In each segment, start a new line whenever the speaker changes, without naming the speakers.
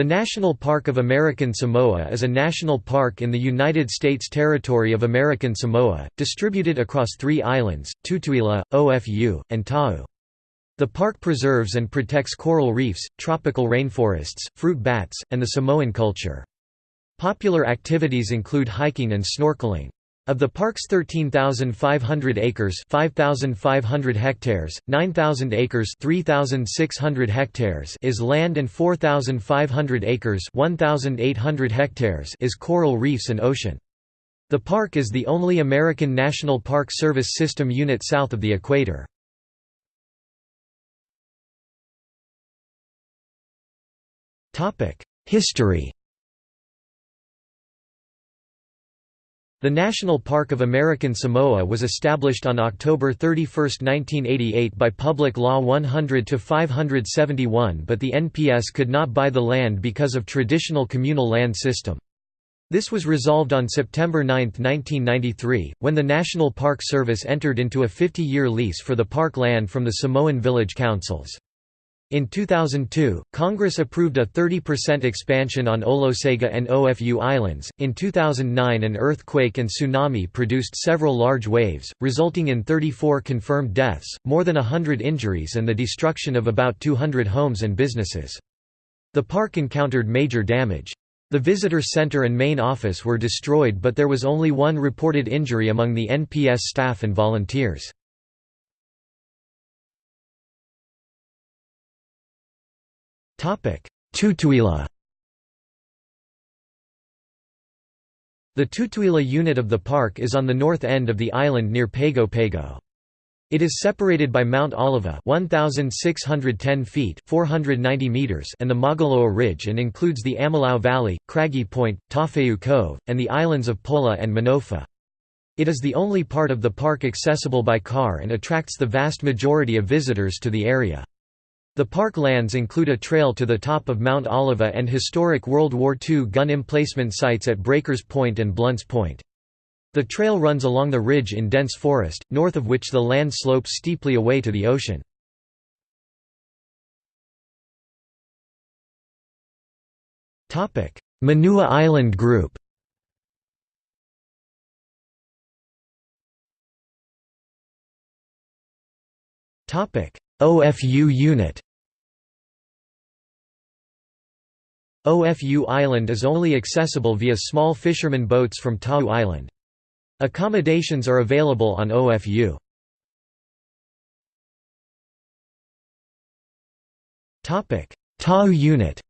The National Park of American Samoa is a national park in the United States territory of American Samoa, distributed across three islands, Tutuila, Ofu, and Tau. The park preserves and protects coral reefs, tropical rainforests, fruit bats, and the Samoan culture. Popular activities include hiking and snorkeling. Of the park's 13,500 acres 5,500 hectares, 9,000 acres 3,600 hectares is land and 4,500 acres 1,800 hectares is coral reefs and ocean. The park is the only American National Park Service System unit south of the equator. History The National Park of American Samoa was established on October 31, 1988 by Public Law 100-571 but the NPS could not buy the land because of traditional communal land system. This was resolved on September 9, 1993, when the National Park Service entered into a 50-year lease for the park land from the Samoan village councils. In 2002, Congress approved a 30% expansion on Olosega and Ofu Islands. In 2009, an earthquake and tsunami produced several large waves, resulting in 34 confirmed deaths, more than 100 injuries, and the destruction of about 200 homes and businesses. The park encountered major damage. The visitor center and main office were destroyed, but there was only one reported injury among the NPS staff and volunteers. Tutuila The Tutuila unit of the park is on the north end of the island near Pago Pago. It is separated by Mount Alava 1610 feet 490 meters and the Maugaloa Ridge and includes the Amalau Valley, Craggy Point, Tafeu Cove, and the islands of Pola and Manofa. It is the only part of the park accessible by car and attracts the vast majority of visitors to the area. The park lands include a trail to the top of Mount Alava and historic World War II gun emplacement sites at Breakers Point and Blunt's Point. The trail runs along the ridge in dense forest, north of which the land slopes steeply away to the ocean. Manua Island Group OFU unit OFU Island is only accessible via small fishermen boats from Tau Island. Accommodations are available on OFU. Tau unit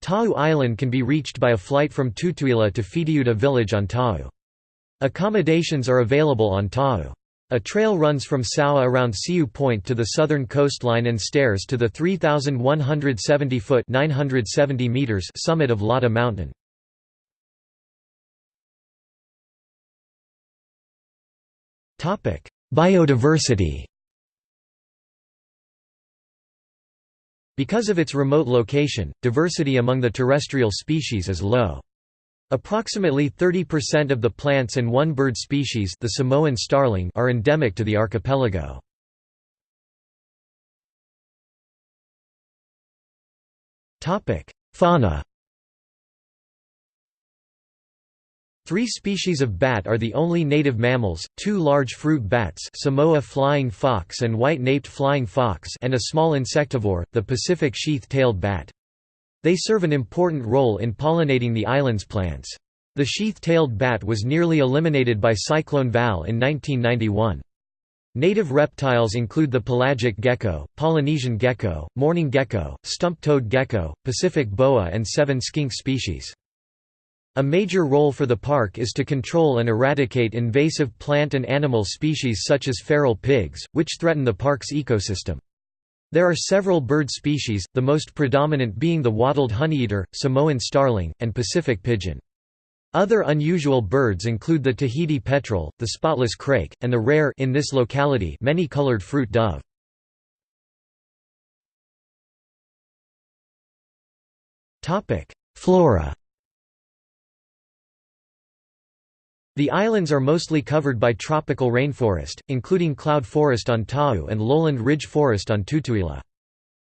Tau Island can be reached by a flight from Tutuila to Fitiuta village on Tau. Accommodations are available on Tau. A trail runs from Saua around Siu Point to the southern coastline and stairs to the 3,170-foot summit of Lata Mountain. Biodiversity Because of its remote location, diversity among the terrestrial species is low. Approximately 30% of the plants and one bird species the Samoan starling are endemic to the archipelago. Fauna Three species of bat are the only native mammals, two large fruit bats Samoa flying fox and white-naped flying fox and a small insectivore, the Pacific sheath-tailed bat. They serve an important role in pollinating the island's plants. The sheath-tailed bat was nearly eliminated by Cyclone Val in 1991. Native reptiles include the pelagic gecko, Polynesian gecko, mourning gecko, stump-toed gecko, Pacific boa and seven skink species. A major role for the park is to control and eradicate invasive plant and animal species such as feral pigs, which threaten the park's ecosystem. There are several bird species, the most predominant being the wattled honeyeater, Samoan starling, and Pacific pigeon. Other unusual birds include the Tahiti petrel, the spotless crake, and the rare in this locality many-colored fruit dove. Flora The islands are mostly covered by tropical rainforest, including cloud forest on Tau and lowland ridge forest on Tutuila.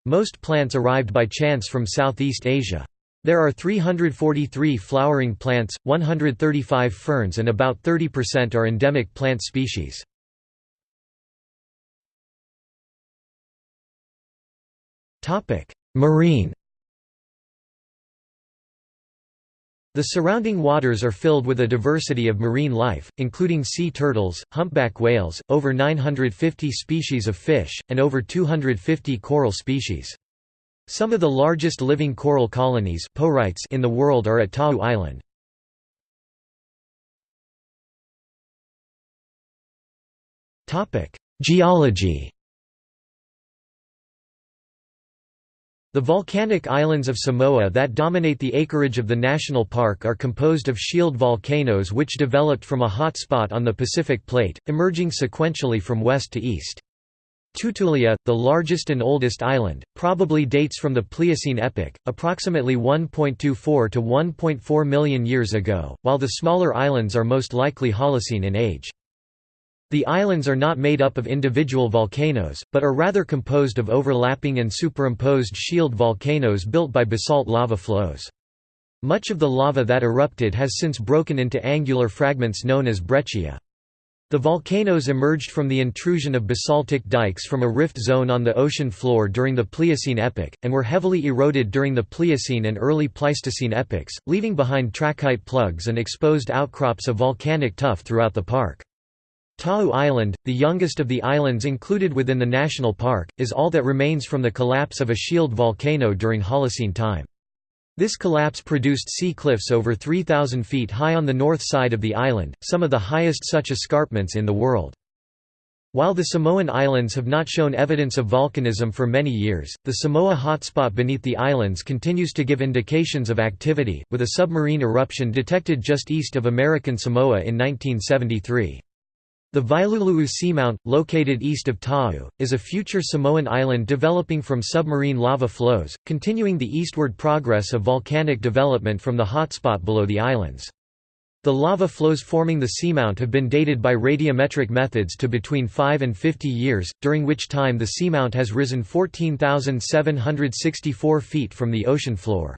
Most plants arrived by chance from Southeast Asia. There are 343 flowering plants, 135 ferns and about 30% are endemic plant species. Marine The surrounding waters are filled with a diversity of marine life, including sea turtles, humpback whales, over 950 species of fish, and over 250 coral species. Some of the largest living coral colonies in the world are at Ta'u Island. Geology The volcanic islands of Samoa that dominate the acreage of the national park are composed of shield volcanoes which developed from a hot spot on the Pacific Plate, emerging sequentially from west to east. Tutuila, the largest and oldest island, probably dates from the Pliocene epoch, approximately 1.24 to 1.4 million years ago, while the smaller islands are most likely Holocene in age. The islands are not made up of individual volcanoes, but are rather composed of overlapping and superimposed shield volcanoes built by basalt lava flows. Much of the lava that erupted has since broken into angular fragments known as breccia. The volcanoes emerged from the intrusion of basaltic dikes from a rift zone on the ocean floor during the Pliocene epoch, and were heavily eroded during the Pliocene and early Pleistocene epochs, leaving behind trachyte plugs and exposed outcrops of volcanic tuff throughout the park. Ta'u Island, the youngest of the islands included within the national park, is all that remains from the collapse of a shield volcano during Holocene time. This collapse produced sea cliffs over 3,000 feet high on the north side of the island, some of the highest such escarpments in the world. While the Samoan Islands have not shown evidence of volcanism for many years, the Samoa hotspot beneath the islands continues to give indications of activity, with a submarine eruption detected just east of American Samoa in 1973. The Vailulu'u Seamount, located east of Ta'u, is a future Samoan island developing from submarine lava flows, continuing the eastward progress of volcanic development from the hotspot below the islands. The lava flows forming the seamount have been dated by radiometric methods to between 5 and 50 years, during which time the seamount has risen 14,764 feet from the ocean floor.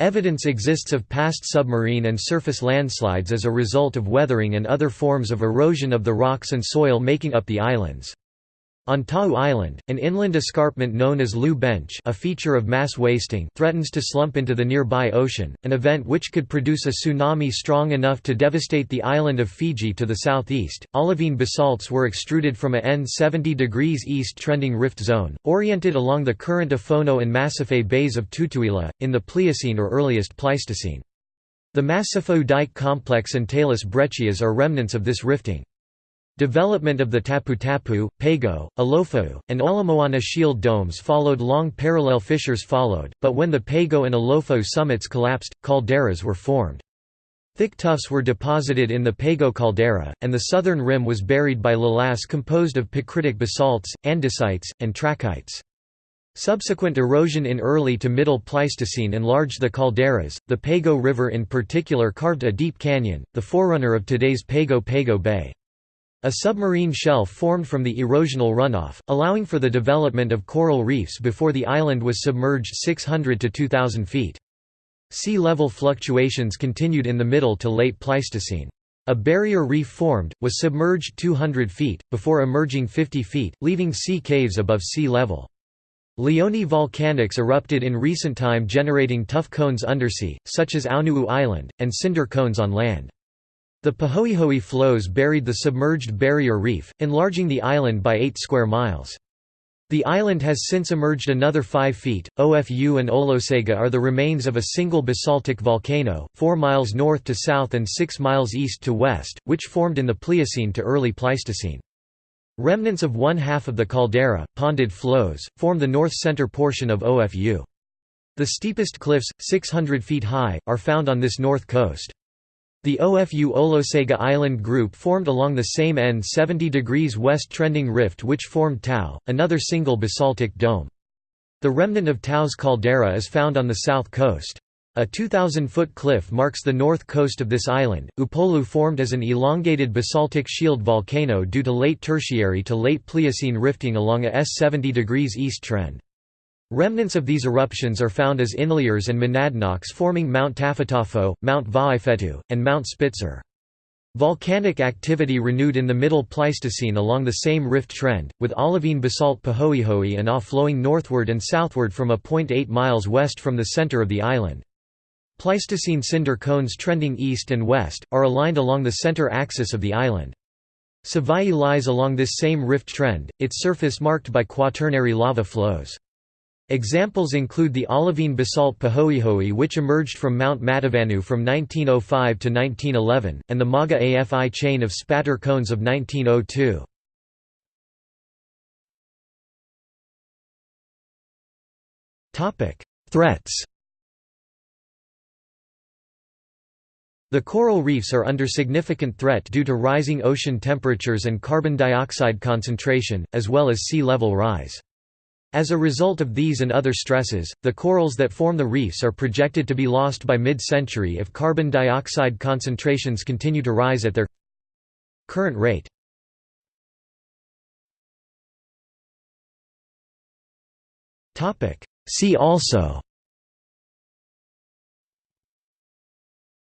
Evidence exists of past submarine and surface landslides as a result of weathering and other forms of erosion of the rocks and soil making up the islands. On Ta'u Island, an inland escarpment known as Lu Bench a feature of mass wasting threatens to slump into the nearby ocean, an event which could produce a tsunami strong enough to devastate the island of Fiji to the southeast. Olivine basalts were extruded from a N 70 degrees east trending rift zone, oriented along the current Afono and Masefau bays of Tutuila, in the Pliocene or earliest Pleistocene. The Masefau dike complex and talus breccias are remnants of this rifting. Development of the Tapu-Tapu, Pago, Alofau, and Olomoana shield domes followed long parallel fissures followed, but when the Pago and Alofau summits collapsed, calderas were formed. Thick tuffs were deposited in the Pago caldera, and the southern rim was buried by lavas composed of picritic basalts, andesites, and trachytes. Subsequent erosion in early to middle Pleistocene enlarged the calderas. The Pago River in particular carved a deep canyon, the forerunner of today's Pago Pago Bay. A submarine shelf formed from the erosional runoff, allowing for the development of coral reefs before the island was submerged 600 to 2,000 feet. Sea level fluctuations continued in the middle to late Pleistocene. A barrier reef formed, was submerged 200 feet, before emerging 50 feet, leaving sea caves above sea level. Leone volcanics erupted in recent time generating tuff cones undersea, such as Aunuu Island, and cinder cones on land. The Pahoehoe flows buried the submerged barrier reef, enlarging the island by 8 square miles. The island has since emerged another 5 feet. OFU and Olosega are the remains of a single basaltic volcano, 4 miles north to south and 6 miles east to west, which formed in the Pliocene to early Pleistocene. Remnants of one half of the caldera, ponded flows, form the north-center portion of OFU. The steepest cliffs, 600 feet high, are found on this north coast. The OFU Olosega Island group formed along the same N 70 degrees west trending rift which formed Tau, another single basaltic dome. The remnant of Tau's caldera is found on the south coast. A 2,000-foot cliff marks the north coast of this island. Upolu formed as an elongated basaltic shield volcano due to late Tertiary to late Pliocene rifting along a S 70 degrees east trend. Remnants of these eruptions are found as inliers and monadnocks forming Mount Tafetafo, Mount Vaifetu, and Mount Spitzer. Volcanic activity renewed in the Middle Pleistocene along the same rift trend, with olivine basalt Pahoehoe and Ah flowing northward and southward from a point 8 miles west from the center of the island. Pleistocene cinder cones trending east and west, are aligned along the center axis of the island. Savai'i lies along this same rift trend, its surface marked by quaternary lava flows. Examples include the olivine basalt Pahoehoe which emerged from Mount Matavanu from 1905 to 1911, and the Mauga Afi chain of spatter cones of 1902. Threats The coral reefs are under significant threat due to rising ocean temperatures and carbon dioxide concentration, as well as sea level rise. As a result of these and other stresses, the corals that form the reefs are projected to be lost by mid-century if carbon dioxide concentrations continue to rise at their current rate. See also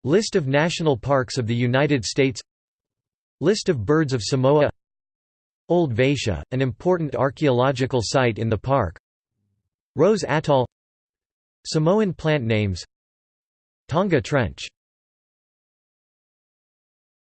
List of national parks of the United States List of birds of Samoa Old Vatia, an important archaeological site in the park. Rose Atoll. Samoan plant names. Tonga Trench